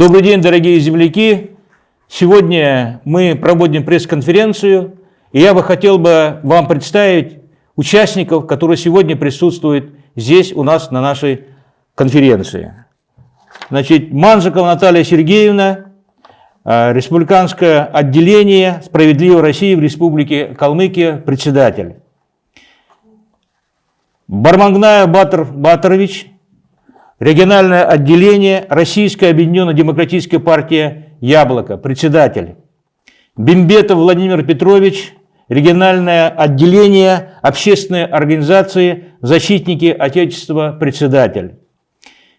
Добрый день, дорогие земляки! Сегодня мы проводим пресс-конференцию, и я бы хотел бы вам представить участников, которые сегодня присутствуют здесь у нас на нашей конференции. Значит, Манжикова Наталья Сергеевна, э, республиканское отделение «Справедливой России» в Республике Калмыкия, председатель. Бармангная Батр Батрович, Региональное отделение Российская объединенная демократическая партия «Яблоко», председатель. Бимбетов Владимир Петрович, региональное отделение общественной организации «Защитники Отечества», председатель.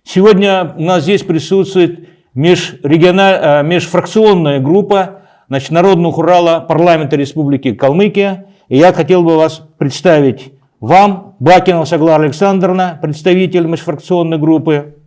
Сегодня у нас здесь присутствует. Э, межфракционная группа значит, Народного Урала парламента Республики Калмыкия. И я хотел бы вас представить вам, Бакинова Саглара Александровна, представитель межфракционной группы,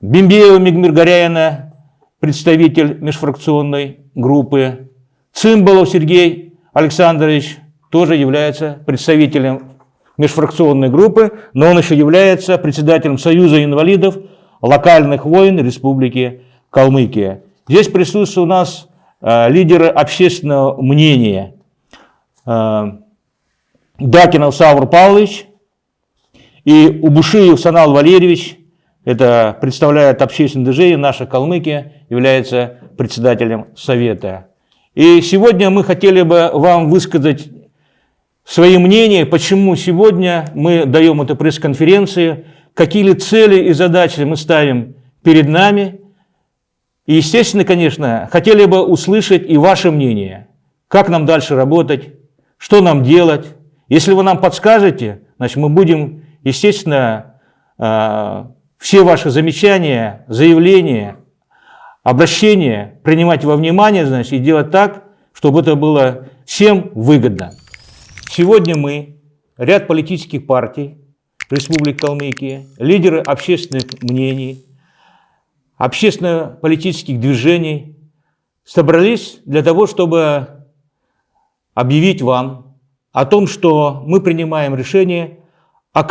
Бимбеева Мигмир Горяина, представитель межфракционной группы, Цимбалов Сергей Александрович тоже является представителем межфракционной группы, но он еще является председателем Союза инвалидов локальных войн Республики Калмыкия. Здесь присутствуют у нас э, лидеры общественного мнения. Э, Дакинов Савр Павлович и Убушиев Санал Валерьевич, это представляет общественное движение «Наша Калмыкия», является председателем Совета. И сегодня мы хотели бы вам высказать свои мнения, почему сегодня мы даем эту пресс-конференцию, какие цели и задачи мы ставим перед нами. И, естественно, конечно, хотели бы услышать и ваше мнение, как нам дальше работать, что нам делать, если вы нам подскажете, значит, мы будем, естественно, а, все ваши замечания, заявления, обращения принимать во внимание, значит, и делать так, чтобы это было всем выгодно. Сегодня мы, ряд политических партий Республики Калмыкия, лидеры общественных мнений, общественно-политических движений собрались для того, чтобы объявить вам о том, что мы принимаем решение о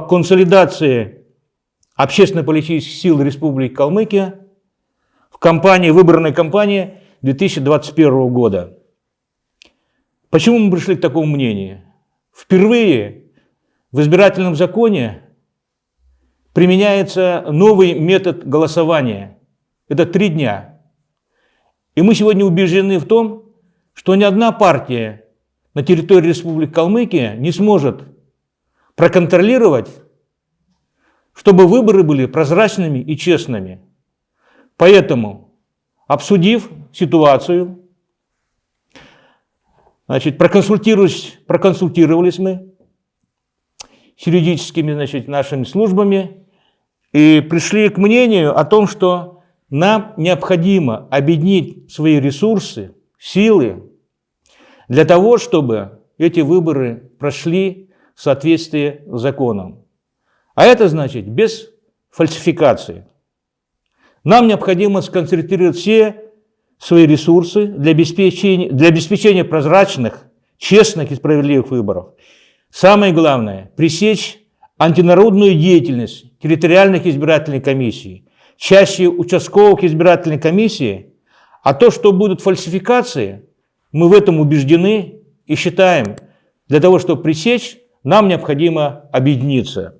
консолидации общественно-политических сил Республики Калмыкия в кампании, выборной кампании 2021 года. Почему мы пришли к такому мнению? Впервые в избирательном законе применяется новый метод голосования. Это три дня. И мы сегодня убеждены в том, что ни одна партия на территории Республики Калмыкия не сможет проконтролировать, чтобы выборы были прозрачными и честными. Поэтому, обсудив ситуацию, значит, проконсультировались, проконсультировались мы с юридическими значит, нашими службами и пришли к мнению о том, что нам необходимо объединить свои ресурсы, силы, для того, чтобы эти выборы прошли в соответствии с законом. А это значит без фальсификации. Нам необходимо сконцентрировать все свои ресурсы для обеспечения, для обеспечения прозрачных, честных и справедливых выборов. Самое главное – пресечь антинародную деятельность территориальных избирательных комиссий, чаще участковых избирательных комиссий, а то, что будут фальсификации – мы в этом убеждены и считаем, для того, чтобы пресечь, нам необходимо объединиться.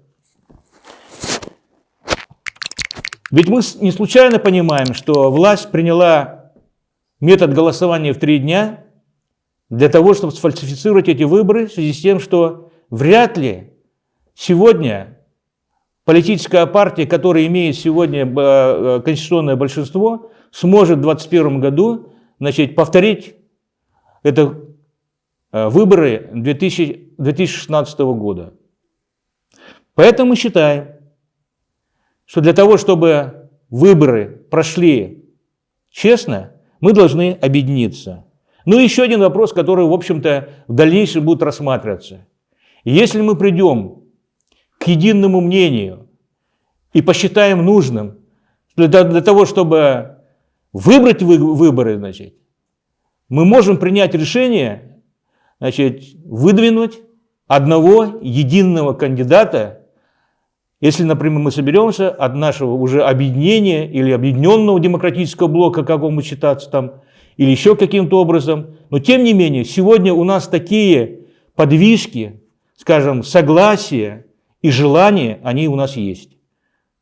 Ведь мы не случайно понимаем, что власть приняла метод голосования в три дня для того, чтобы сфальсифицировать эти выборы в связи с тем, что вряд ли сегодня политическая партия, которая имеет сегодня э, конституционное большинство, сможет в 2021 году значит, повторить это э, выборы 2000, 2016 года. Поэтому мы считаем, что для того, чтобы выборы прошли честно, мы должны объединиться. Ну и еще один вопрос, который, в общем-то, в дальнейшем будет рассматриваться. Если мы придем к единому мнению и посчитаем нужным для, для того, чтобы выбрать выборы, значит, мы можем принять решение значит, выдвинуть одного единого кандидата Если, например, мы соберемся от нашего уже объединения или объединенного демократического блока, как он считаться там, или еще каким-то образом, но тем не менее, сегодня у нас такие подвижки, скажем, согласия и желания, они у нас есть.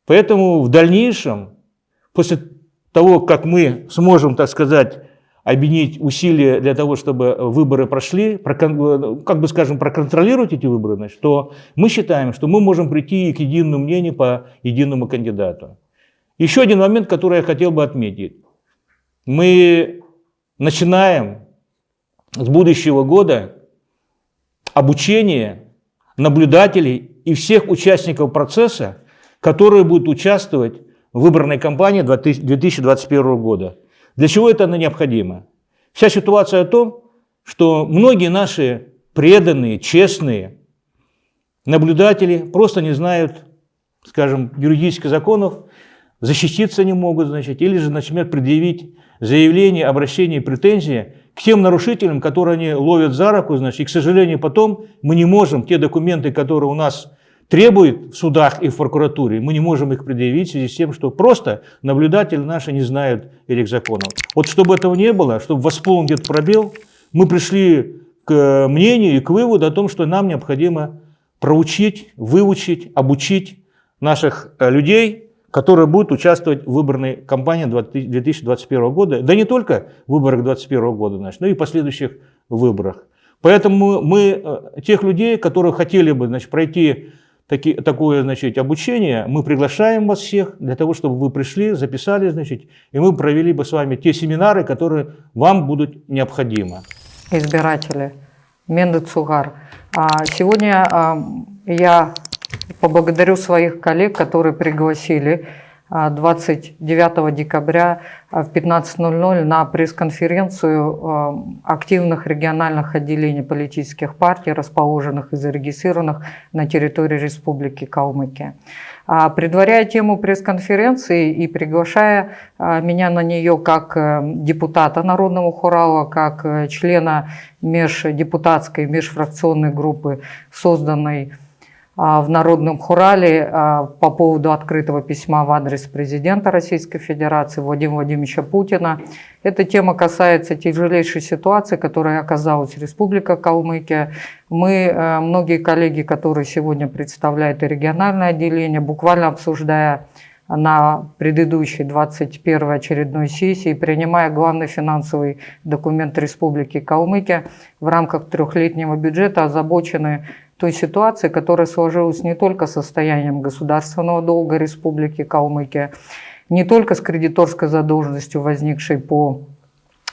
Поэтому в дальнейшем, после того, как мы сможем, так сказать, объединить усилия для того, чтобы выборы прошли, как бы скажем, проконтролировать эти выборы, значит, то мы считаем, что мы можем прийти к единому мнению по единому кандидату. Еще один момент, который я хотел бы отметить. Мы начинаем с будущего года обучение наблюдателей и всех участников процесса, которые будут участвовать в выборной кампании 2021 года. Для чего это необходимо? Вся ситуация о том, что многие наши преданные, честные наблюдатели просто не знают, скажем, юридических законов, защититься не могут, значит, или же начнут предъявить заявление, обращение, претензии к тем нарушителям, которые они ловят за руку, значит, и, к сожалению, потом мы не можем те документы, которые у нас требует в судах и в прокуратуре, мы не можем их предъявить в связи с тем, что просто наблюдатели наши не знают этих законов. Вот чтобы этого не было, чтобы восполнить этот пробел, мы пришли к мнению и к выводу о том, что нам необходимо проучить, выучить, обучить наших э, людей, которые будут участвовать в выборной кампании 2021 года, да не только в выборах 2021 года, значит, но и последующих выборах. Поэтому мы э, тех людей, которые хотели бы значит, пройти таки, такое значит, обучение, мы приглашаем вас всех для того, чтобы вы пришли, записали, значит, и мы провели бы с вами те семинары, которые вам будут необходимы. Избиратели, Менды Цугар. А сегодня а, я поблагодарю своих коллег, которые пригласили 29 а, декабря а, в 15.00 на пресс-конференцию а, активных региональных отделений политических партий, расположенных и зарегистрированных на территории Республики Калмыкия. Предваряя тему пресс-конференции и приглашая меня на нее как э, депутата Народного хурала, как э, члена междепутатской, межфракционной группы, созданной а, в Народном хурале а, по поводу открытого письма в адрес президента Российской Федерации Владимира Владимировича Путина. Эта тема касается тяжелейшей ситуации, которая оказалась Республика Калмыкия. Мы, э, многие коллеги, которые сегодня представляют региональное отделение, буквально обсуждая на предыдущей 21 очередной сессии, принимая главный финансовый документ Республики Калмыкия в рамках трехлетнего бюджета, озабочены той ситуации, которая сложилась не только состоянием государственного долга Республики Калмыкия, не только с кредиторской задолженностью, возникшей по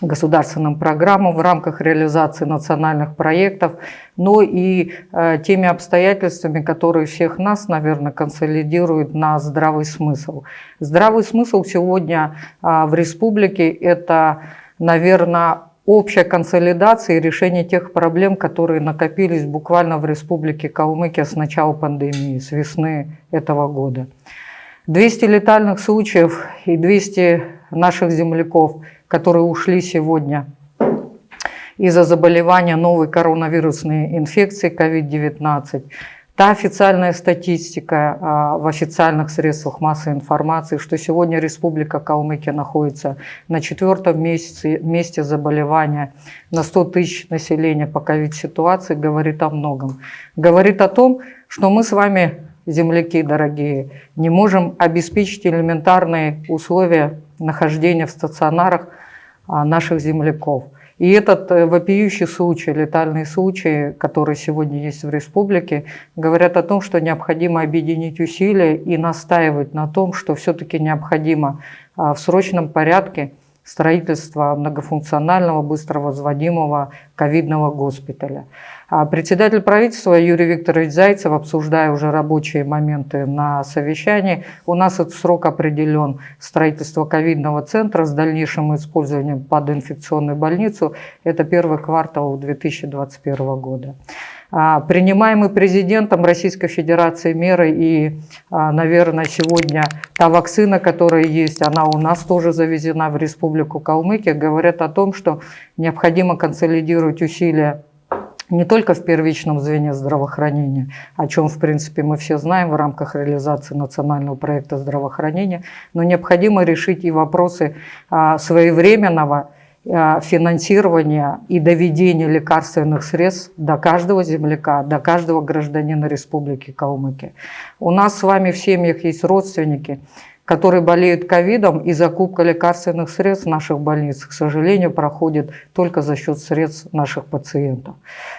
государственным программам в рамках реализации национальных проектов, но и э, теми обстоятельствами, которые всех нас, наверное, консолидируют на здравый смысл. Здравый смысл сегодня э, в республике – это, наверное, общая консолидация и решение тех проблем, которые накопились буквально в Республике Калмыкия с начала пандемии, с весны этого года. 200 летальных случаев и 200 наших земляков, которые ушли сегодня из-за заболевания новой коронавирусной инфекции COVID-19, Та официальная статистика а, в официальных средствах массовой информации, что сегодня Республика Калмыкия находится на четвертом месяце, месте заболевания на 100 тысяч населения по ковид-ситуации, говорит о многом. Говорит о том, что мы с вами, земляки дорогие, не можем обеспечить элементарные условия нахождения в стационарах а, наших земляков – и этот э, вопиющий случай, летальный случай, который сегодня есть в республике, говорят о том, что необходимо объединить усилия и настаивать на том, что все-таки необходимо а, в срочном порядке строительство многофункционального, быстро возводимого ковидного госпиталя. А председатель правительства Юрий Викторович Зайцев, обсуждая уже рабочие моменты на совещании, у нас этот срок определен строительство ковидного центра с дальнейшим использованием под инфекционную больницу. Это первый квартал 2021 года. А, принимаемые президентом Российской Федерации меры и, а, наверное, сегодня та вакцина, которая есть, она у нас тоже завезена в Республику Калмыкия, говорят о том, что необходимо консолидировать усилия не только в первичном звене здравоохранения, о чем, в принципе, мы все знаем в рамках реализации национального проекта здравоохранения, но необходимо решить и вопросы а, своевременного а, финансирования и доведения лекарственных средств до каждого земляка, до каждого гражданина Республики Калмыкия. У нас с вами в семьях есть родственники, которые болеют ковидом, и закупка лекарственных средств в наших больницах, к сожалению, проходит только за счет средств наших пациентов.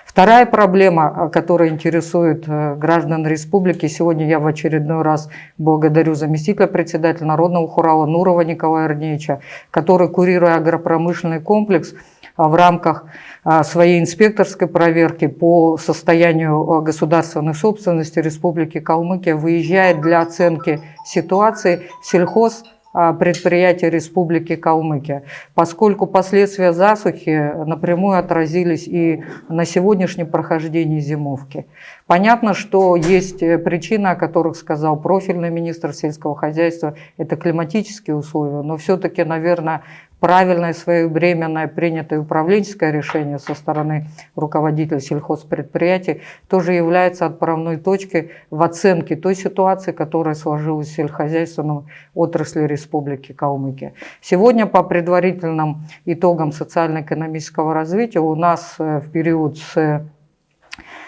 Вторая проблема, которая интересует э, граждан республики, сегодня я в очередной раз благодарю заместителя председателя Народного хурала Нурова Николая Арнеевича, который, курируя агропромышленный комплекс, а, в рамках а, своей инспекторской проверки по состоянию а, государственной собственности Республики Калмыкия выезжает для оценки ситуации сельхоз предприятия Республики Калмыкия, поскольку последствия засухи напрямую отразились и на сегодняшнем прохождении зимовки. Понятно, что есть э, причины, о которых сказал профильный министр сельского хозяйства, это климатические условия, но все-таки, наверное, правильное своевременное принятое управленческое решение со стороны руководителя сельхозпредприятий тоже является отправной точкой в оценке той ситуации, которая сложилась в сельскохозяйственном отрасли Республики Калмыкия. Сегодня по предварительным итогам социально-экономического развития у нас э, в период с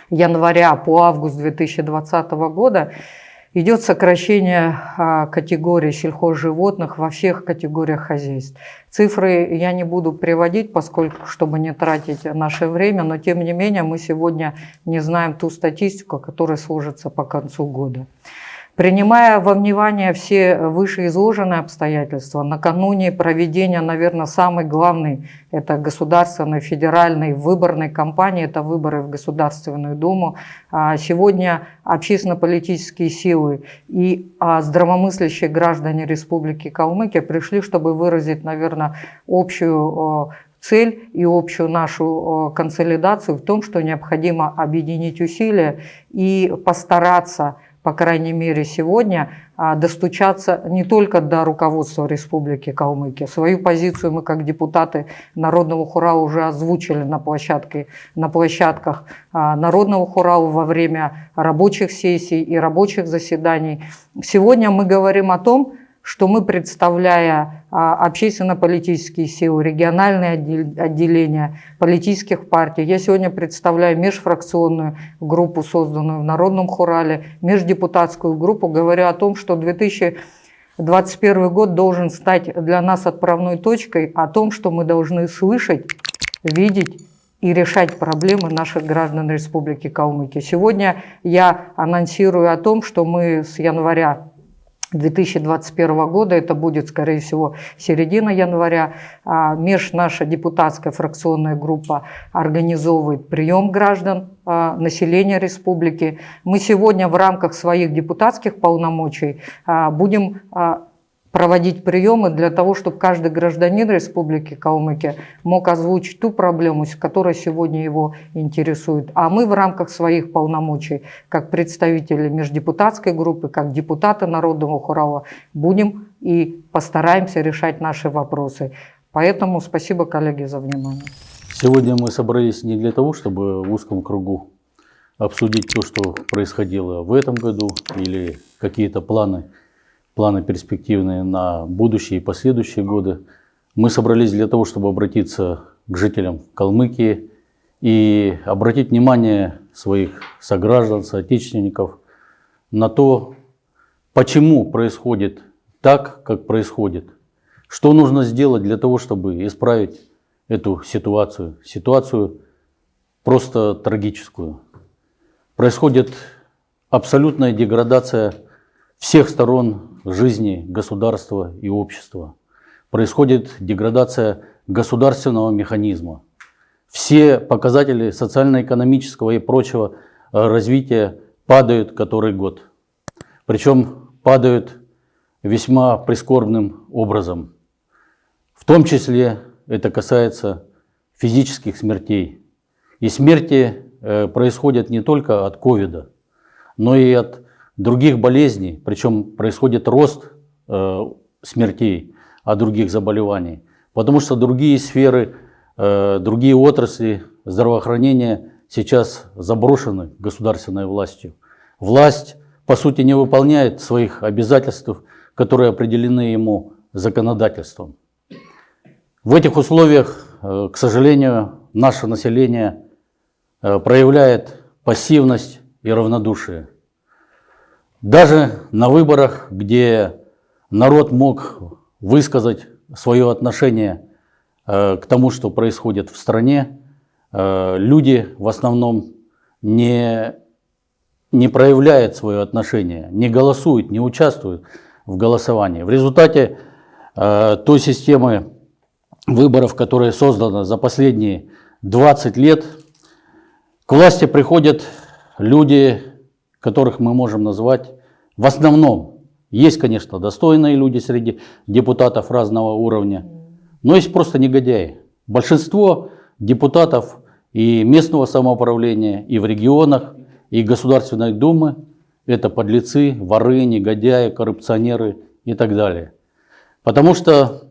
января по август 2020 года идет сокращение а, категории сельхозживотных во всех категориях хозяйств. Цифры я не буду приводить, поскольку, чтобы не тратить наше время, но тем не менее мы сегодня не знаем ту статистику, которая сложится по концу года. Принимая во внимание все вышеизложенные обстоятельства, накануне проведения, наверное, самый главный, это государственной, федеральной выборной кампании, это выборы в Государственную Думу. А сегодня общественно-политические силы и а, здравомыслящие граждане Республики Калмыкия пришли, чтобы выразить, наверное, общую цель и общую нашу консолидацию в том, что необходимо объединить усилия и постараться по крайней мере сегодня, а, достучаться не только до руководства Республики Калмыкия. Свою позицию мы как депутаты Народного хора уже озвучили на, площадке, на площадках а, Народного хора во время рабочих сессий и рабочих заседаний. Сегодня мы говорим о том, что мы, представляя общественно-политические силы, региональные отделения политических партий, я сегодня представляю межфракционную группу, созданную в Народном Хурале, междепутатскую группу, говорю о том, что 2021 год должен стать для нас отправной точкой о том, что мы должны слышать, видеть и решать проблемы наших граждан Республики Калмыкия. Сегодня я анонсирую о том, что мы с января 2021 года, это будет, скорее всего, середина января, а, меж наша депутатская фракционная группа организовывает прием граждан а, населения республики. Мы сегодня в рамках своих депутатских полномочий а, будем проводить приемы для того, чтобы каждый гражданин Республики Калмыкия мог озвучить ту проблему, которая сегодня его интересует. А мы в рамках своих полномочий, как представители междепутатской группы, как депутаты Народного хурала, будем и постараемся решать наши вопросы. Поэтому спасибо, коллеги, за внимание. Сегодня мы собрались не для того, чтобы в узком кругу обсудить то, что происходило в этом году или какие-то планы планы перспективные на будущие и последующие годы. Мы собрались для того, чтобы обратиться к жителям Калмыкии и обратить внимание своих сограждан, соотечественников на то, почему происходит так, как происходит. Что нужно сделать для того, чтобы исправить эту ситуацию, ситуацию просто трагическую. Происходит абсолютная деградация всех сторон жизни государства и общества. Происходит деградация государственного механизма. Все показатели социально-экономического и прочего э, развития падают который год. Причем падают весьма прискорбным образом. В том числе это касается физических смертей. И смерти э, происходят не только от ковида, но и от других болезней, причем происходит рост э, смертей от других заболеваний, потому что другие сферы, э, другие отрасли здравоохранения сейчас заброшены государственной властью. Власть, по сути, не выполняет своих обязательств, которые определены ему законодательством. В этих условиях, э, к сожалению, наше население э, проявляет пассивность и равнодушие. Даже на выборах, где народ мог высказать свое отношение э, к тому, что происходит в стране, люди в основном не, не проявляют свое отношение, не голосуют, не участвуют в голосовании. В результате той системы выборов, которая создана за последние 20 лет, к власти приходят люди, которых мы можем назвать в основном. Есть, конечно, достойные люди среди депутатов разного уровня, но есть просто негодяи. Большинство депутатов и местного самоуправления, и в регионах, и Государственной Думы – это подлецы, воры, негодяи, коррупционеры и так далее. Потому что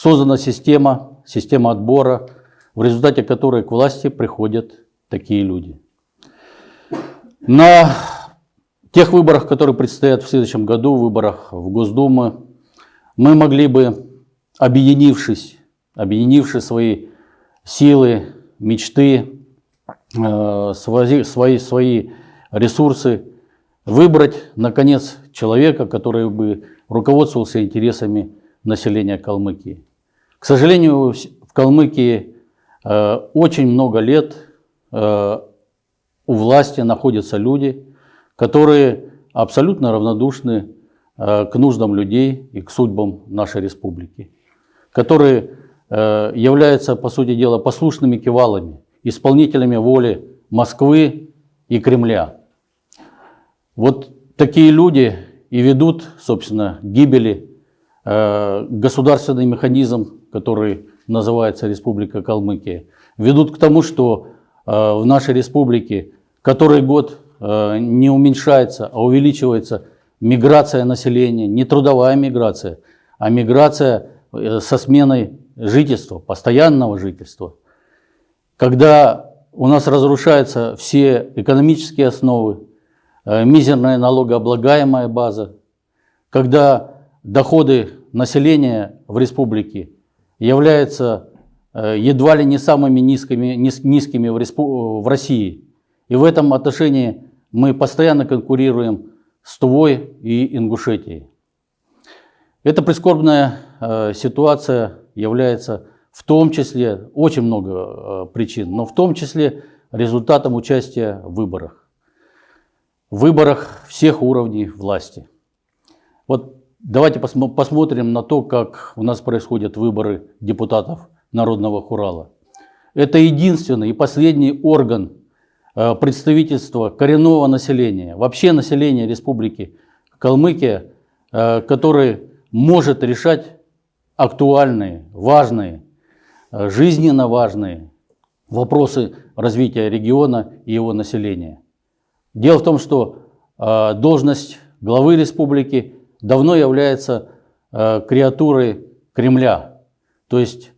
Создана система, система отбора, в результате которой к власти приходят такие люди. На тех выборах, которые предстоят в следующем году, выборах в Госдуму, мы могли бы, объединившись, объединивши свои силы, мечты, э, свои, свои, свои ресурсы, выбрать, наконец, человека, который бы руководствовался интересами населения Калмыкии. К сожалению, в Калмыкии э, очень много лет э, у власти находятся люди, которые абсолютно равнодушны э, к нуждам людей и к судьбам нашей республики, которые э, являются, по сути дела, послушными кивалами, исполнителями воли Москвы и Кремля. Вот такие люди и ведут, собственно, гибели э, государственный механизм который называется Республика Калмыкия, ведут к тому, что в нашей республике который год не уменьшается, а увеличивается миграция населения, не трудовая миграция, а миграция э, со сменой жительства, постоянного жительства. Когда у нас разрушаются все экономические основы, мизерная налогооблагаемая база, когда доходы населения в республике являются э, едва ли не самыми низкими, низкими в России. И в этом отношении мы постоянно конкурируем с Тувой и Ингушетией. Эта прискорбная э, ситуация является в том числе, очень много э, причин, но в том числе результатом участия в выборах. В выборах всех уровней власти. Вот Давайте посмотрим на то, как у нас происходят выборы депутатов Народного Хурала. Это единственный и последний орган э, представительства коренного населения, вообще населения Республики Калмыкия, э, который может решать актуальные, важные, э, жизненно важные вопросы развития региона и его населения. Дело в том, что должность главы республики давно является креатурой Кремля. То есть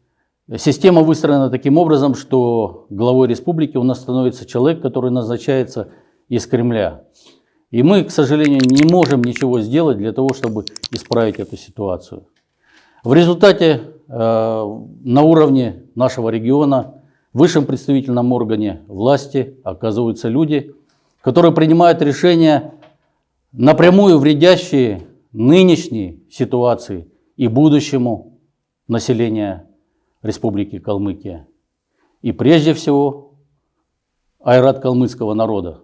система выстроена таким образом, что главой республики у нас становится человек, который назначается из Кремля. И мы, к сожалению, не можем ничего сделать для того, чтобы исправить эту ситуацию. В результате э, на уровне нашего региона, в высшем представительном органе власти оказываются люди, которые принимают решения, напрямую вредящие нынешней ситуации и будущему населения Республики Калмыкия. И прежде всего айрат калмыцкого народа.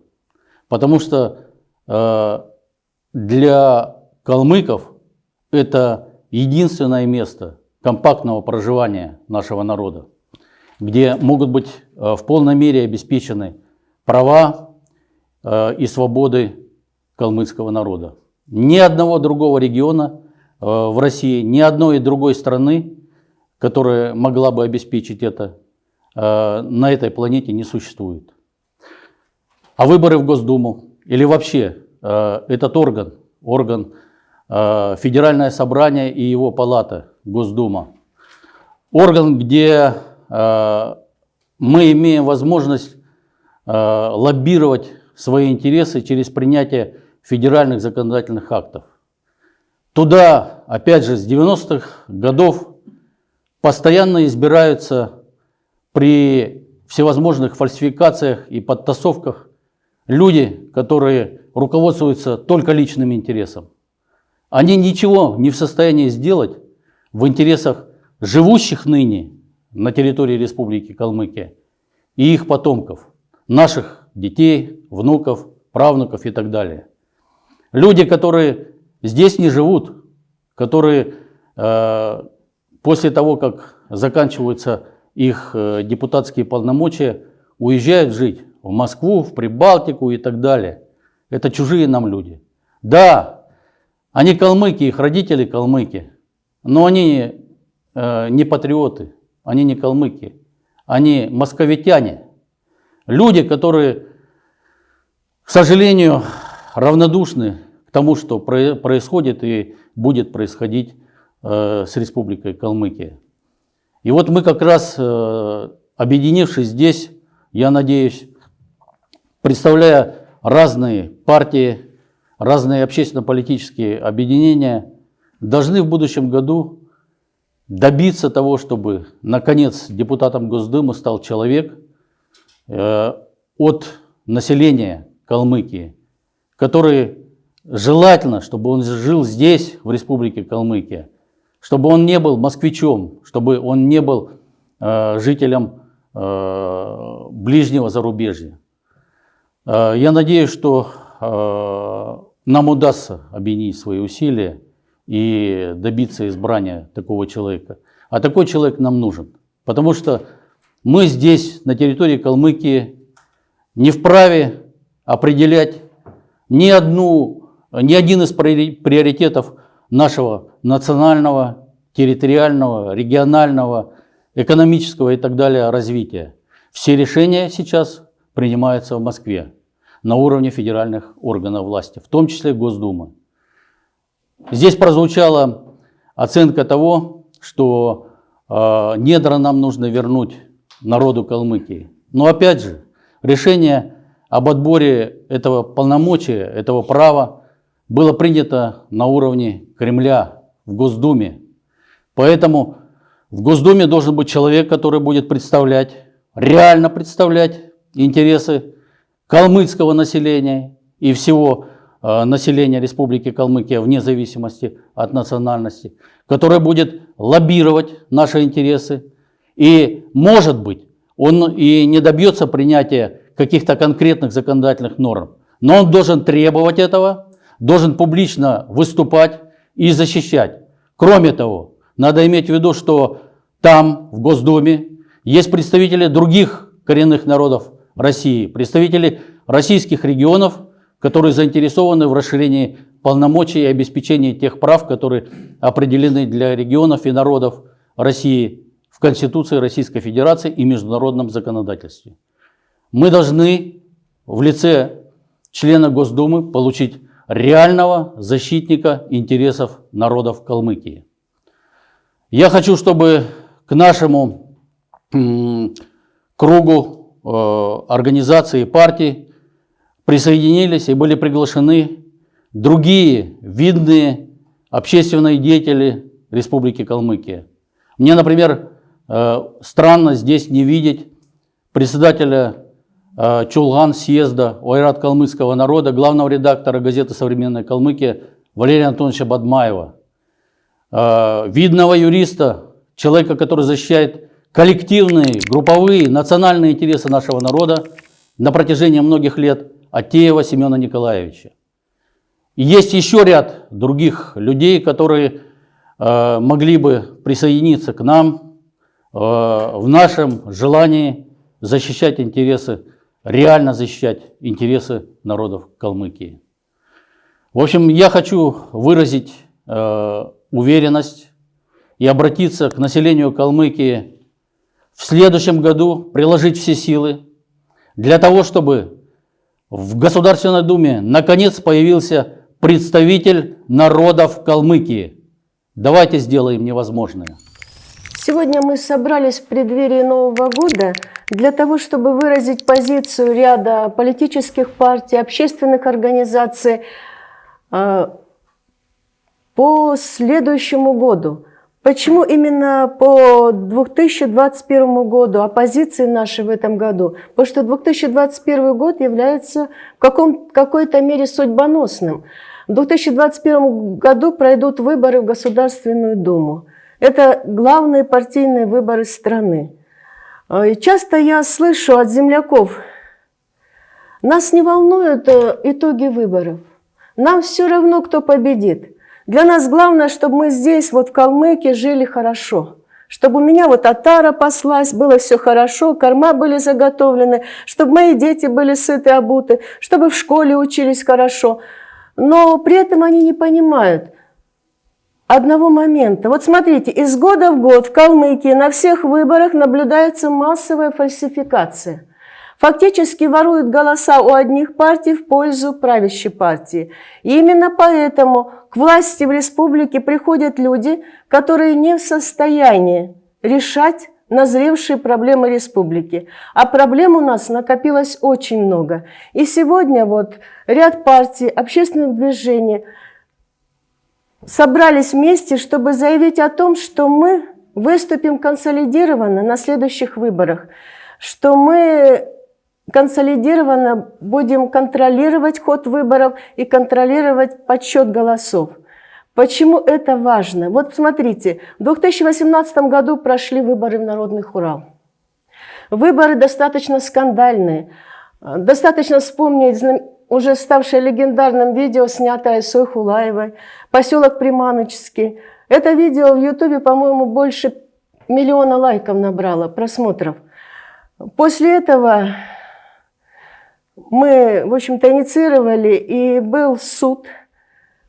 Потому что э, для калмыков это единственное место компактного проживания нашего народа, где могут быть э, в полной мере обеспечены права э, и свободы калмыцкого народа. Ни одного другого региона э, в России, ни одной другой страны, которая могла бы обеспечить это, э, на этой планете не существует. А выборы в Госдуму или вообще э, этот орган, орган Федеральное собрание и его палата, Госдума, орган, где мы имеем возможность э, лоббировать свои интересы через принятие федеральных законодательных актов. Туда, опять же, с 90-х годов постоянно избираются при всевозможных фальсификациях и подтасовках люди, которые руководствуются только личным интересом. Они ничего не в состоянии сделать в интересах живущих ныне на территории Республики Калмыкия и их потомков, наших детей, внуков, правнуков и так далее. Люди, которые здесь не живут, которые э, после того, как заканчиваются их э, депутатские полномочия, уезжают жить в Москву, в Прибалтику и так далее. Это чужие нам люди. Да, они калмыки, их родители калмыки, но они э, не патриоты, они не калмыки, они московитяне. Люди, которые, к сожалению, равнодушны к тому, что происходит и будет происходить с Республикой Калмыкия. И вот мы как раз, э, объединившись здесь, я надеюсь, представляя разные партии, разные общественно-политические объединения, должны в будущем году добиться того, чтобы, наконец, депутатом Госдумы стал человек э, от населения Калмыкии, который желательно, чтобы он жил здесь, в Республике Калмыкия, чтобы он не был москвичом, чтобы он не был э, жителем э, ближнего зарубежья. Э, я надеюсь, что э, нам удастся объединить свои усилия и добиться избрания такого человека. А такой человек нам нужен, потому что мы здесь, на территории Калмыкии, не вправе определять ни, одну, ни один из приоритетов нашего национального, территориального, регионального, экономического и так далее развития. Все решения сейчас принимаются в Москве на уровне федеральных органов власти, в том числе Госдумы. Здесь прозвучала оценка того, что э, недра нам нужно вернуть народу Калмыкии. Но опять же, решение об отборе этого полномочия, этого права было принято на уровне Кремля, в Госдуме. Поэтому в Госдуме должен быть человек, который будет представлять, реально представлять интересы калмыцкого населения и всего э, населения Республики Калмыкия вне зависимости от национальности, который будет лоббировать наши интересы. И, может быть, он и не добьется принятия каких-то конкретных законодательных норм, но он должен требовать этого, должен публично выступать и защищать. Кроме того, надо иметь в виду, что там, в Госдуме, есть представители других коренных народов России, представители российских регионов, которые заинтересованы в расширении полномочий и обеспечении тех прав, которые определены для регионов и народов России в Конституции Российской Федерации и международном законодательстве. Мы должны в лице члена Госдумы получить реального защитника интересов народов Калмыкии. Я хочу, чтобы к нашему кругу Э, организации партий присоединились и были приглашены другие видные общественные деятели Республики Калмыкия. Мне, например, э, странно здесь не видеть председателя Чулган съезда Ойрат калмыцкого народа, главного редактора газеты «Современная Калмыкия» Валерия Антоновича Бадмаева, видного юриста, человека, который защищает коллективные, групповые, национальные интересы нашего народа на протяжении многих лет Атеева Семена Николаевича. И есть еще ряд других людей, которые э, могли бы присоединиться к нам э, в нашем желании защищать интересы, реально защищать интересы народов Калмыкии. В общем, я хочу выразить э, уверенность и обратиться к населению Калмыкии в следующем году приложить все силы для того, чтобы в Государственной Думе наконец появился представитель народов Калмыкии. Давайте сделаем невозможное. Сегодня мы собрались в преддверии Нового года для того, чтобы выразить позицию ряда политических партий, общественных организаций э, по следующему году. Почему именно по 2021 году, а позиции наши в этом году? Потому что 2021 год является в какой-то мере судьбоносным. В 2021 году пройдут выборы в Государственную Думу. Это главные партийные выборы страны. И часто я слышу от земляков, нас не волнуют э, итоги выборов. Нам все равно, кто победит. Для нас главное, чтобы мы здесь, вот в Калмыкии, жили хорошо. Чтобы у меня вот отара паслась, было все хорошо, корма были заготовлены, чтобы мои дети были сыты, обуты, чтобы в школе учились хорошо. Но при этом они не понимают одного момента. Вот смотрите, из года в год в Калмыкии на всех выборах наблюдается массовая фальсификация – фактически воруют голоса у одних партий в пользу правящей партии. И именно поэтому к власти в республике приходят люди, которые не в состоянии решать назревшие проблемы республики. А проблем у нас накопилось очень много. И сегодня вот ряд партий, общественных движений собрались вместе, чтобы заявить о том, что мы выступим консолидированно на следующих выборах, что мы консолидированно будем контролировать ход выборов и контролировать подсчет голосов. Почему это важно? Вот смотрите, в 2018 году прошли выборы в Народный Хурал. Выборы достаточно скандальные. Достаточно вспомнить уже ставшее легендарным видео, снятое Сой Хулаевой, поселок Приманочский. Это видео в Ютубе, по-моему, больше миллиона лайков набрало, просмотров. После этого мы, в общем-то, инициировали, и был суд.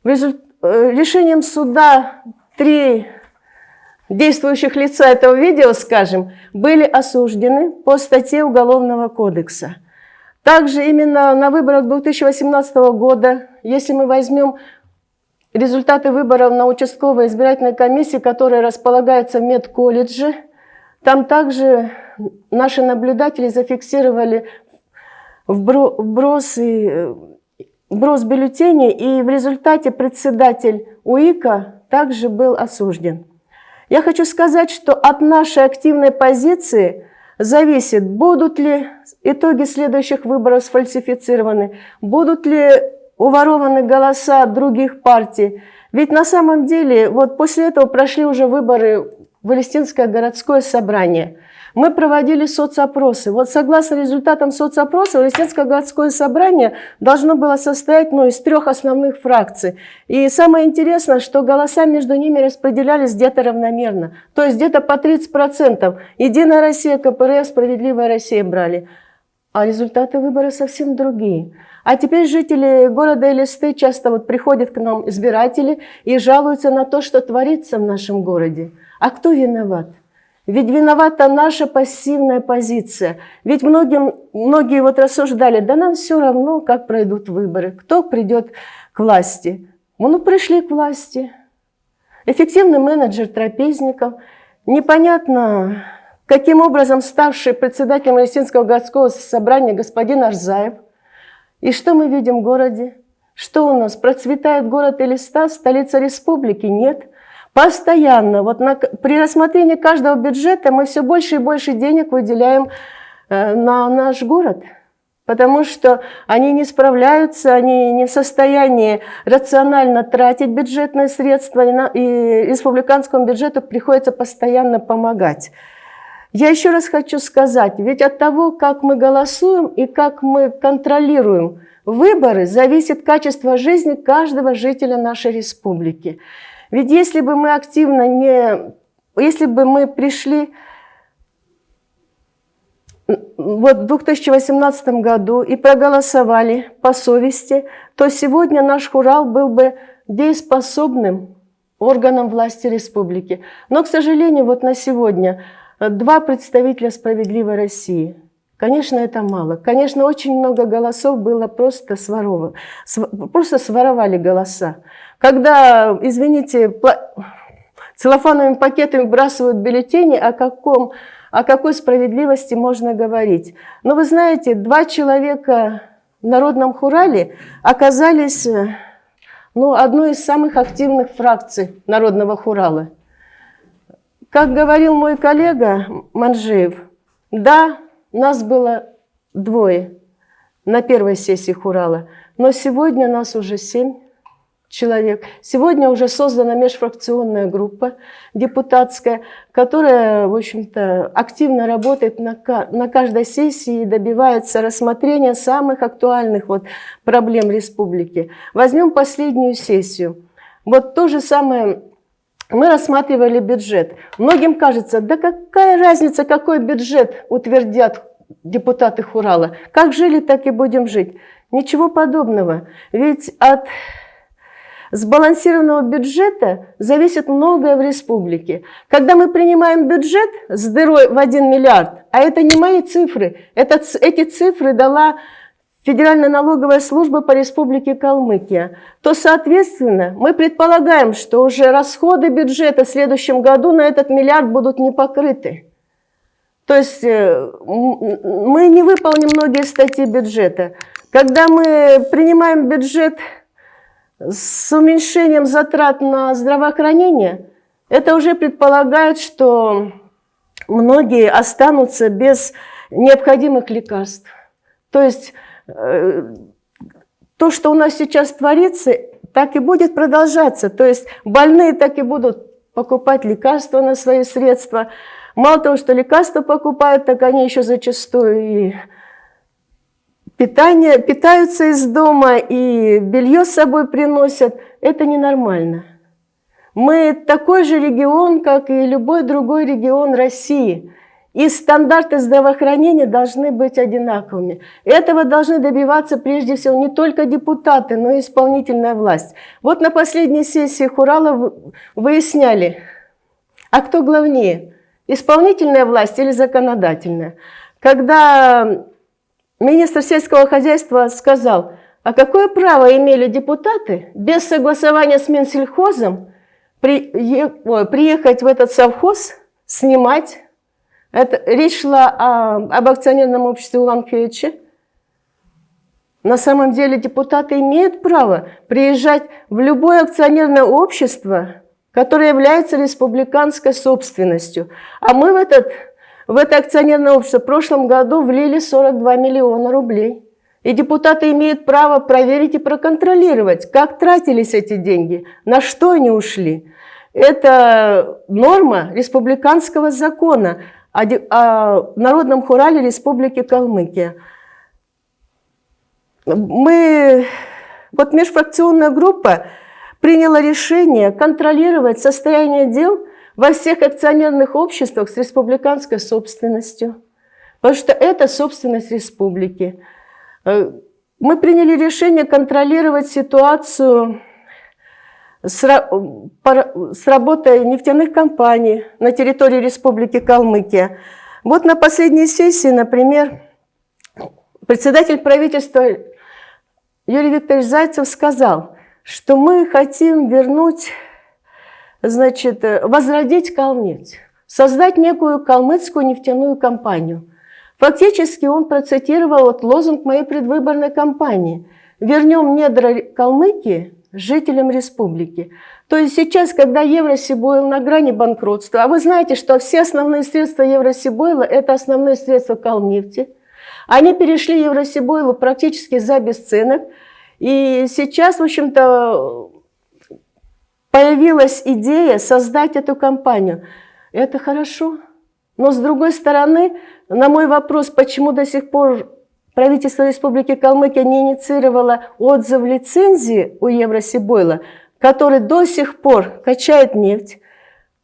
Результ... Э, решением суда три действующих лица этого видео, скажем, были осуждены по статье Уголовного кодекса. Также именно на выборах 2018 года, если мы возьмем результаты выборов на участковой избирательной комиссии, которая располагается в медколледже, там также наши наблюдатели зафиксировали вброс, и, вброс бюллетеней, и в результате председатель УИКа также был осужден. Я хочу сказать, что от нашей активной позиции зависит, будут ли итоги следующих выборов сфальсифицированы, будут ли уворованы голоса других партий. Ведь на самом деле, вот после этого прошли уже выборы в Палестинское городское собрание – мы проводили соцопросы. Вот согласно результатам соцопроса, Палестинское городское собрание должно было состоять ну, из трех основных фракций. И самое интересное, что голоса между ними распределялись где-то равномерно. То есть где-то по 30%. Единая Россия, КПРФ, Справедливая Россия брали. А результаты выборов совсем другие. А теперь жители города Элисты часто вот приходят к нам, избиратели, и жалуются на то, что творится в нашем городе. А кто виноват? Ведь виновата наша пассивная позиция. Ведь многим, многие вот рассуждали, да нам все равно, как пройдут выборы, кто придет к власти. Ну, пришли к власти. Эффективный менеджер трапезников. Непонятно, каким образом ставший председателем Палестинского городского собрания господин Арзаев. И что мы видим в городе? Что у нас? Процветает город Элиста, столица республики? Нет. Постоянно. Вот на, при рассмотрении каждого бюджета мы все больше и больше денег выделяем э, на наш город. Потому что они не справляются, они не в состоянии рационально тратить бюджетные средства, и, на, и республиканскому бюджету приходится постоянно помогать. Я еще раз хочу сказать, ведь от того, как мы голосуем и как мы контролируем выборы, зависит качество жизни каждого жителя нашей республики. Ведь если бы мы активно не... Если бы мы пришли вот в 2018 году и проголосовали по совести, то сегодня наш Хурал был бы дееспособным органом власти республики. Но, к сожалению, вот на сегодня два представителя «Справедливой России». Конечно, это мало. Конечно, очень много голосов было просто своровано. Просто своровали голоса. Когда, извините, целлофановыми пакетами выбрасывают бюллетени, о, каком, о какой справедливости можно говорить. Но вы знаете, два человека в народном хурале оказались э, ну, одной из самых активных фракций народного хурала. Как говорил мой коллега Манжеев, да, нас было двое на первой сессии хурала, но сегодня нас уже семь человек. Сегодня уже создана межфракционная группа депутатская, которая, в общем-то, активно работает на, на каждой сессии и добивается рассмотрения самых актуальных вот проблем республики. Возьмем последнюю сессию. Вот то же самое мы рассматривали бюджет. Многим кажется, да какая разница, какой бюджет утвердят депутаты Хурала. Как жили, так и будем жить. Ничего подобного. Ведь от сбалансированного бюджета зависит многое в республике. Когда мы принимаем бюджет с дырой в 1 миллиард, а это не мои цифры, это, эти цифры дала Федеральная налоговая служба по республике Калмыкия, то, соответственно, мы предполагаем, что уже расходы бюджета в следующем году на этот миллиард будут не покрыты. То есть э, мы не выполним многие статьи бюджета. Когда мы принимаем бюджет с уменьшением затрат на здравоохранение, это уже предполагает, что многие останутся без необходимых лекарств. То есть то, что у нас сейчас творится, так и будет продолжаться. То есть больные так и будут покупать лекарства на свои средства. Мало того, что лекарства покупают, так они еще зачастую и питание, питаются из дома и белье с собой приносят, это ненормально. Мы такой же регион, как и любой другой регион России. И стандарты здравоохранения должны быть одинаковыми. Этого должны добиваться прежде всего не только депутаты, но и исполнительная власть. Вот на последней сессии Хурала выясняли, а кто главнее, исполнительная власть или законодательная. Когда Министр сельского хозяйства сказал, а какое право имели депутаты без согласования с Минсельхозом приехать в этот совхоз, снимать. Это, речь шла о, об акционерном обществе Улан-Хейче. На самом деле депутаты имеют право приезжать в любое акционерное общество, которое является республиканской собственностью. А мы в этот в это акционерное общество в прошлом году влили 42 миллиона рублей. И депутаты имеют право проверить и проконтролировать, как тратились эти деньги, на что они ушли. Это норма республиканского закона о, о Народном хурале Республики Калмыкия. Мы, вот межфракционная группа приняла решение контролировать состояние дел во всех акционерных обществах с республиканской собственностью, потому что это собственность республики. Э, мы приняли решение контролировать ситуацию с, работой нефтяных компаний на территории Республики Калмыкия. Вот на последней сессии, например, председатель правительства Юрий Викторович Зайцев сказал, что мы хотим вернуть значит, возродить Калнефть, создать некую калмыцкую нефтяную компанию. Фактически он процитировал вот лозунг моей предвыборной кампании «Вернем недра Калмыкии жителям республики». То есть сейчас, когда Евросибойл на грани банкротства, а вы знаете, что все основные средства Евросибойла – это основные средства Калнефти, они перешли Евросибойлу практически за бесценок, и сейчас, в общем-то, появилась идея создать эту компанию. Это хорошо. Но с другой стороны, на мой вопрос, почему до сих пор правительство Республики Калмыкия не инициировало отзыв лицензии у Евросибойла, который до сих пор качает нефть,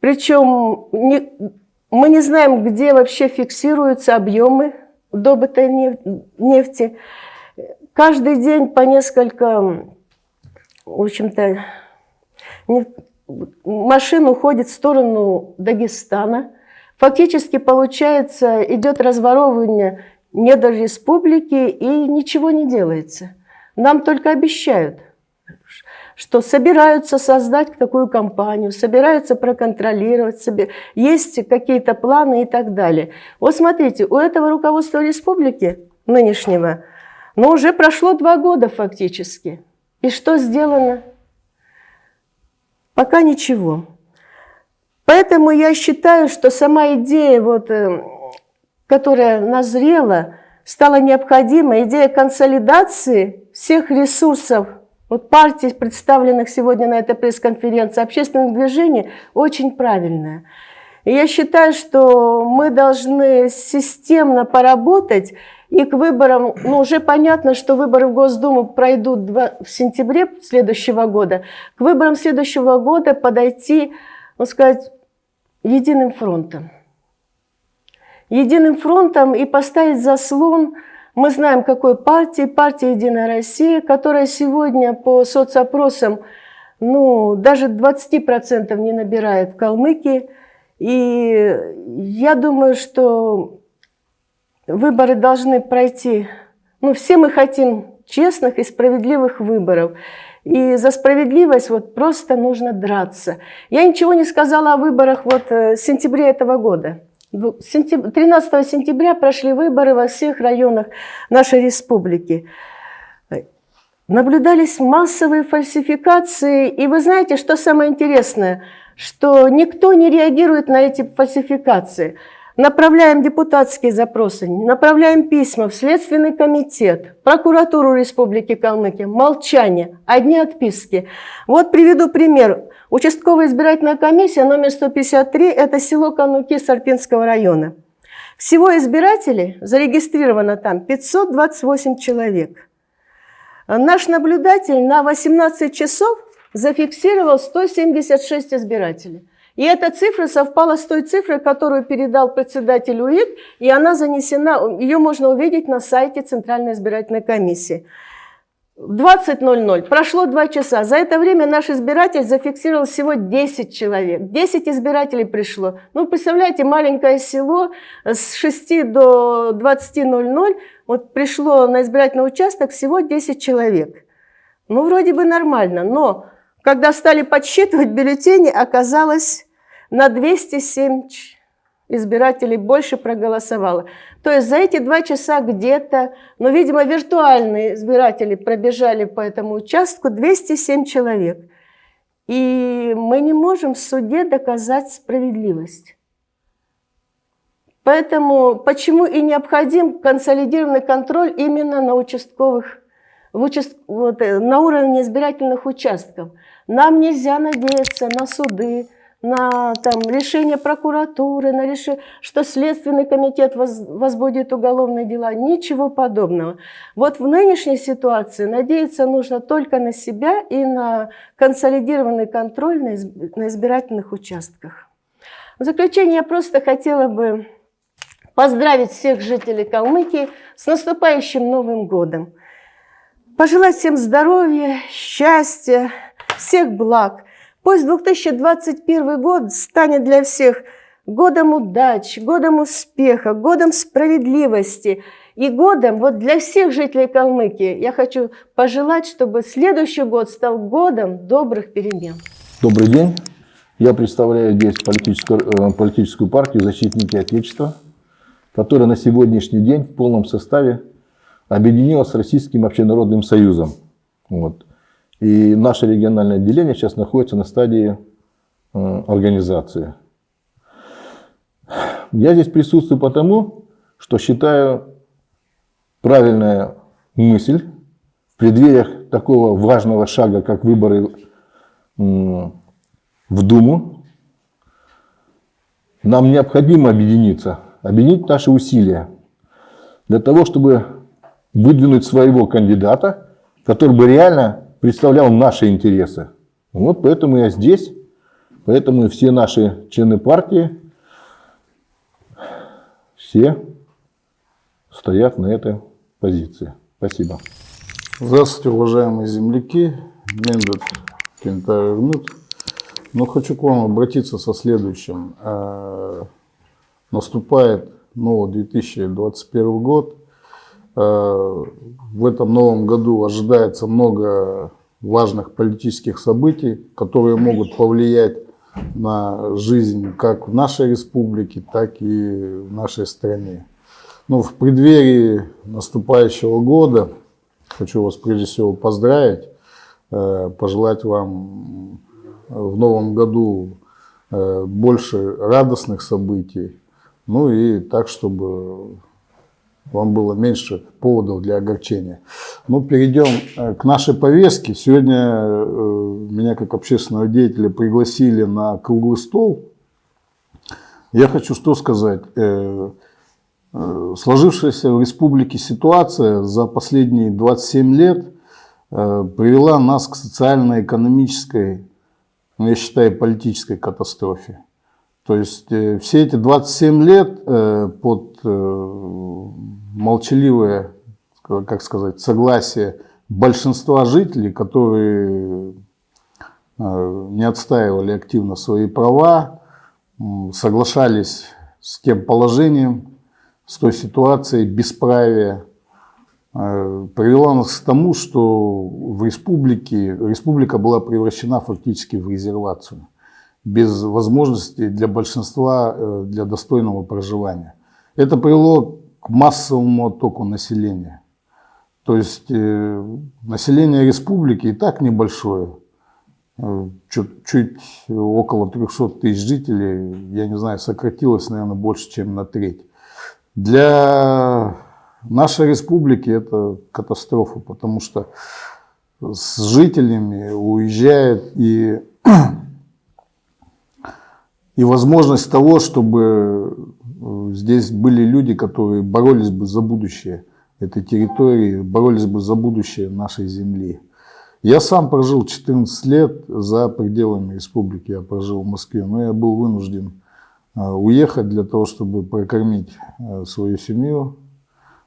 причем не, мы не знаем, где вообще фиксируются объемы добытой нефти. Каждый день по несколько, в общем-то, машина уходит в сторону Дагестана. Фактически, получается, идет разворовывание недр республики, и ничего не делается. Нам только обещают. что собираются создать такую компанию, собираются проконтролировать, себе, есть какие-то планы и так далее. Вот смотрите, у этого руководства республики нынешнего, ну уже прошло два года фактически. И что сделано? Пока ничего. Поэтому я считаю, что сама идея, вот, э, которая назрела, стала необходима, идея консолидации всех ресурсов вот партий, представленных сегодня на этой пресс-конференции, общественных движений, очень правильная. И я считаю, что мы должны системно поработать, и к выборам, ну уже понятно, что выборы в Госдуму пройдут в сентябре следующего года, к выборам следующего года подойти, ну сказать, единым фронтом. Единым фронтом и поставить заслон, мы знаем, какой партии, партия «Единая Россия», которая сегодня по соцопросам ну, даже 20% не набирает в Калмыкии. И я думаю, что выборы должны пройти, ну, все мы хотим честных и справедливых выборов. И за справедливость вот просто нужно драться. Я ничего не сказала о выборах вот э, в сентябре этого года. 13 сентября прошли выборы во всех районах нашей республики. Наблюдались массовые фальсификации. И вы знаете, что самое интересное? Что никто не реагирует на эти фальсификации. Направляем депутатские запросы, направляем письма в Следственный комитет, прокуратуру Республики Калмыкия. Молчание, одни отписки. Вот приведу пример. Участковая избирательная комиссия номер 153 – это село Кануки Сарпинского района. Всего избирателей зарегистрировано там 528 человек. Наш наблюдатель на 18 часов зафиксировал 176 избирателей. И эта цифра совпала с той цифрой, которую передал председатель УИК, и она занесена, ее можно увидеть на сайте Центральной избирательной комиссии. В 20.00 прошло 2 часа. За это время наш избиратель зафиксировал всего 10 человек. 10 избирателей пришло. Ну, представляете, маленькое село с 6 до 20.00, вот пришло на избирательный участок всего 10 человек. Ну, вроде бы нормально, но когда стали подсчитывать бюллетени, оказалось на 207 избирателей больше проголосовало. То есть за эти два часа где-то, ну, видимо, виртуальные избиратели пробежали по этому участку 207 человек. И мы не можем в суде доказать справедливость. Поэтому почему и необходим консолидированный контроль именно на участковых, в участ, вот, э, на уровне избирательных участков. Нам нельзя надеяться на суды, на там, решение прокуратуры, на решение, что Следственный комитет воз, возбудит уголовные дела. Ничего подобного. Вот в нынешней ситуации надеяться нужно только на себя и на консолидированный контроль на, изб, на избирательных участках. В заключение я просто хотела бы поздравить всех жителей Калмыкии с наступающим Новым годом. Пожелать всем здоровья, счастья, всех благ. Пусть 2021 год станет для всех годом удач, годом успеха, годом справедливости и годом вот для всех жителей Калмыкии. Я хочу пожелать, чтобы следующий год стал годом добрых перемен. Добрый день. Я представляю здесь политическую, э, политическую партию «Защитники Отечества», которая на сегодняшний день в полном составе объединилась с Российским общенародным союзом. Вот. И наше региональное отделение сейчас находится на стадии э, организации. Я здесь присутствую потому, что считаю правильная мысль в преддвериях такого важного шага, как выборы в Думу. Нам необходимо объединиться, объединить наши усилия для того, чтобы выдвинуть своего кандидата, который бы реально представлял наши интересы. Вот поэтому я здесь, поэтому все наши члены партии, все стоят на этой позиции. Спасибо. Здравствуйте, уважаемые земляки. Мендет Кентавер Но хочу к вам обратиться со следующим. Э, наступает новый 2021 год. Э, в этом новом году ожидается много важных политических событий, которые могут повлиять на жизнь как в нашей республике, так и в нашей стране. Ну, в преддверии наступающего года хочу вас прежде всего поздравить, э, пожелать вам в новом году э, больше радостных событий, ну и так, чтобы вам было меньше поводов для огорчения. Ну, перейдем э, к нашей повестке. Сегодня э, меня как общественного деятеля пригласили на круглый стол. Я хочу что сказать. Э, сложившаяся в республике ситуация за последние 27 лет привела нас к социально-экономической, ну, я считаю, политической катастрофе. То есть все эти 27 лет под молчаливое, как сказать, согласие большинства жителей, которые э, не отстаивали активно свои права, соглашались с тем положением, с той ситуацией бесправия, э, привела нас к тому, что в республике, республика была превращена фактически в резервацию, без возможности для большинства э, для достойного проживания. Это привело к массовому оттоку населения. То есть э, население республики и так небольшое, э, чуть, чуть около 300 тысяч жителей, я не знаю, сократилось, наверное, больше, чем на треть. Для нашей республики это катастрофа, потому что с жителями уезжает и, и возможность того, чтобы здесь были люди, которые боролись бы за будущее этой территории, боролись бы за будущее нашей земли. Я сам прожил 14 лет за пределами республики, я прожил в Москве, но я был вынужден а, уехать для того, чтобы прокормить а, свою семью,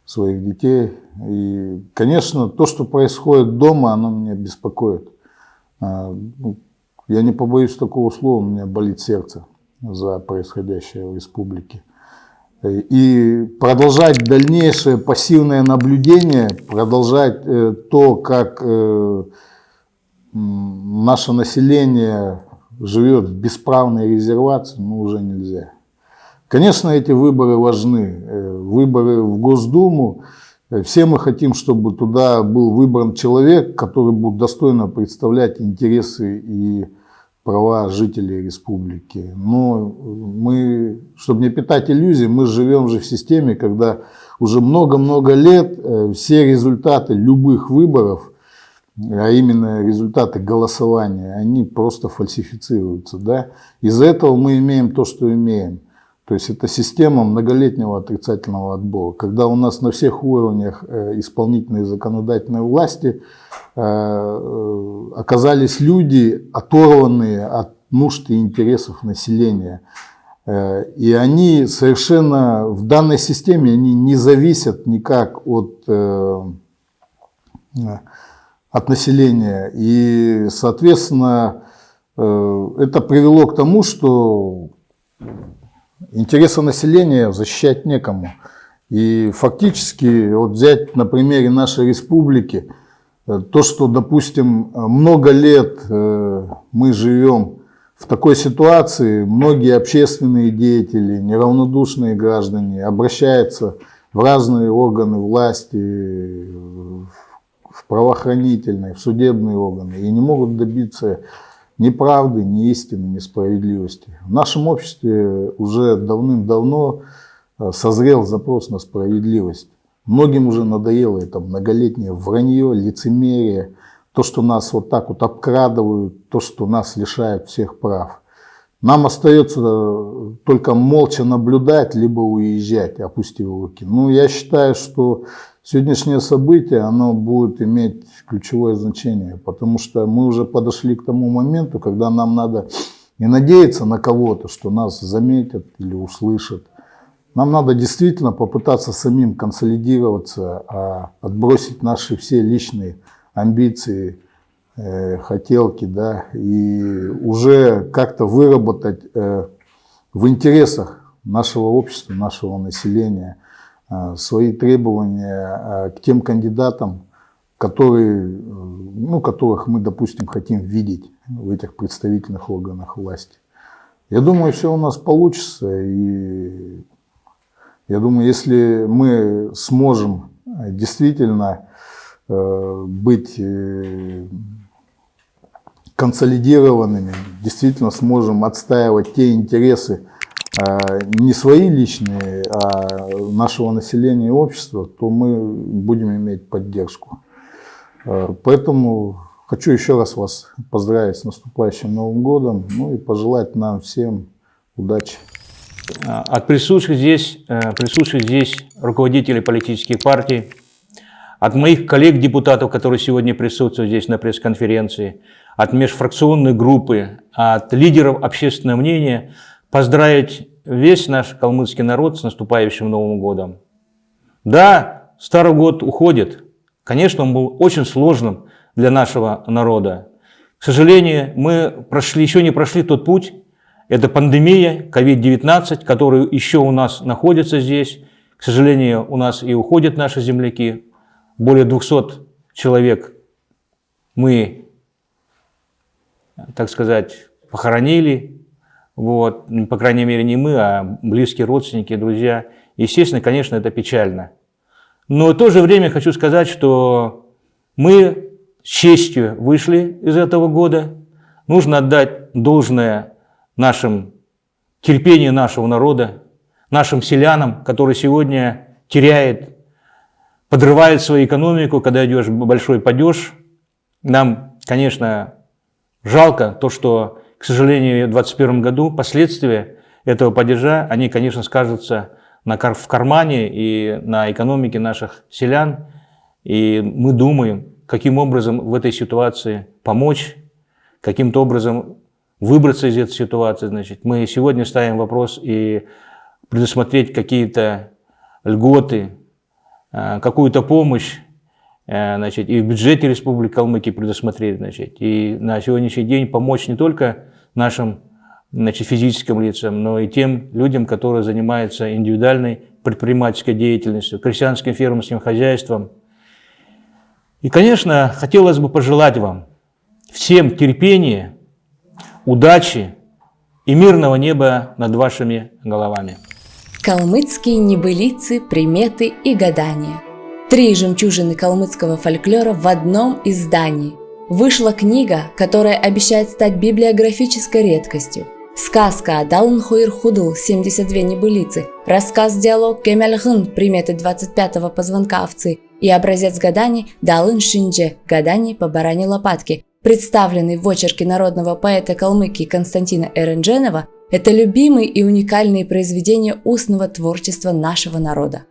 своих детей. И, конечно, то, что происходит дома, оно меня беспокоит. Ну, я не побоюсь такого слова, у меня болит сердце за происходящее в республике. И продолжать дальнейшее пассивное наблюдение, продолжать э, то, как э, наше население живет в бесправной резервации, ну, уже нельзя. Конечно, эти выборы важны. Э, выборы в Госдуму. Все мы хотим, чтобы туда был выбран человек, который будет достойно представлять интересы и права жителей республики. Но мы, чтобы не питать иллюзий, мы живем же в системе, когда уже много-много лет э, все результаты любых выборов, а именно результаты голосования, они просто фальсифицируются. Да? Из-за этого мы имеем то, что имеем. То есть это система многолетнего отрицательного отбора, когда у нас на всех уровнях э, исполнительной и законодательной власти э, э, оказались люди, оторванные от нужд и интересов населения. И они совершенно в данной системе они не зависят никак от, от населения. И, соответственно, это привело к тому, что Интересы населения защищать некому. И фактически, вот взять на примере нашей республики, э, то, что, допустим, много лет э, мы живем в такой ситуации, многие общественные деятели, неравнодушные граждане обращаются в разные органы власти, в правоохранительные, в судебные органы и не могут добиться ни правды, ни истины, ни справедливости. В нашем обществе уже давным-давно э, созрел запрос на справедливость. Многим уже надоело это многолетнее вранье, лицемерие, то, что нас вот так вот обкрадывают, то, что нас лишают всех прав. Нам остается э, только молча наблюдать, либо уезжать, опустив руки. Ну, я считаю, что сегодняшнее событие, оно будет иметь ключевое значение, потому что мы уже подошли к тому моменту, когда нам надо не надеяться на кого-то, что нас заметят или услышат. Нам надо действительно попытаться самим консолидироваться, а отбросить наши все личные амбиции, э, хотелки, да, и уже как-то выработать э, в интересах нашего общества, нашего населения э, свои требования к тем кандидатам, которые ну, которых мы, допустим, хотим видеть в этих представительных органах власти. Я думаю, все у нас получится. И я думаю, если мы сможем действительно э, быть э, консолидированными, действительно сможем отстаивать те интересы, э, не свои личные, а нашего населения и общества, то мы будем иметь поддержку. Э, Поэтому хочу еще раз вас поздравить с наступающим Новым годом, ну и пожелать нам всем удачи. А, От присутствующих здесь, э, присутствующих здесь руководителей политических партий, от моих коллег-депутатов, которые сегодня присутствуют здесь на пресс-конференции, от межфракционной группы, от лидеров общественного мнения, поздравить весь наш калмыцкий народ с наступающим Новым годом. Да, Старый год уходит. Конечно, он был очень сложным для нашего народа. К сожалению, мы прошли, еще не прошли тот путь, это пандемия COVID-19, который еще у нас находится здесь. К сожалению, у нас и уходят наши земляки. Более 200 человек мы, так сказать, похоронили. Вот. По крайней мере, не мы, а близкие родственники, друзья. Естественно, конечно, это печально. Но в то же время хочу сказать, что мы с честью вышли из этого года. Нужно отдать должное нашим терпению нашего народа, нашим селянам, которые сегодня теряет, подрывает свою экономику, когда идешь большой падеж. Нам, конечно, жалко то, что, к сожалению, в 2021 году последствия этого падежа, они, конечно, скажутся на, в кармане и на экономике наших селян. И мы думаем, каким образом в этой ситуации помочь, каким-то образом выбраться из этой ситуации. Значит, мы сегодня ставим вопрос и предусмотреть какие-то льготы, э, какую-то помощь э, значит, и в бюджете Республики Калмыкия предусмотреть. Значит, и на сегодняшний день помочь не только нашим значит, физическим лицам, но и тем людям, которые занимаются индивидуальной предпринимательской деятельностью, крестьянским фермерским хозяйством. И, конечно, хотелось бы пожелать вам всем терпения, удачи и мирного неба над вашими головами. Калмыцкие небылицы, приметы и гадания. Три жемчужины калмыцкого фольклора в одном издании. Вышла книга, которая обещает стать библиографической редкостью. Сказка Далн Хуир Худл 72 небылицы, рассказ-диалог Кемельхын приметы 25-го позвонка овцы и образец гаданий Далын Шиндже гаданий по баране лопатки, представленный в очерке народного поэта Калмыкии Константина Эрендженова, это любимые и уникальные произведения устного творчества нашего народа.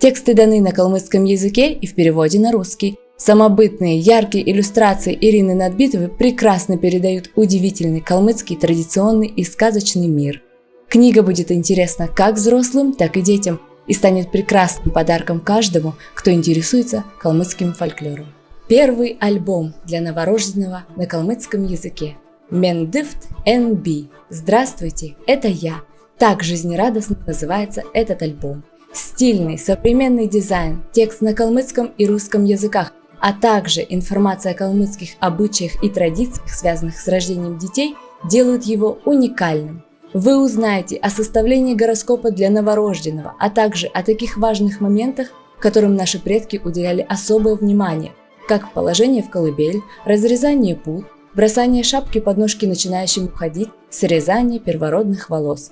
Тексты даны на калмыцком языке и в переводе на русский. Самобытные, яркие иллюстрации Ирины Надбитовой прекрасно передают удивительный калмыцкий традиционный и сказочный мир. Книга будет интересна как взрослым, так и детям и станет прекрасным подарком каждому, кто интересуется калмыцким фольклором. Первый альбом для новорожденного на калмыцком языке. Мендифт NB. Здравствуйте, это я. Так жизнерадостно называется этот альбом. Стильный, современный дизайн, текст на калмыцком и русском языках, а также информация о калмыцких обычаях и традициях, связанных с рождением детей, делают его уникальным. Вы узнаете о составлении гороскопа для новорожденного, а также о таких важных моментах, которым наши предки уделяли особое внимание, как положение в колыбель, разрезание пут, бросание шапки под ножки начинающим уходить, срезание первородных волос.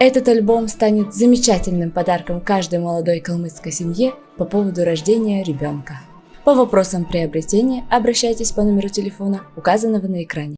Этот альбом станет замечательным подарком каждой молодой калмыцкой семье по поводу рождения ребенка. По вопросам приобретения обращайтесь по номеру телефона, указанного на экране.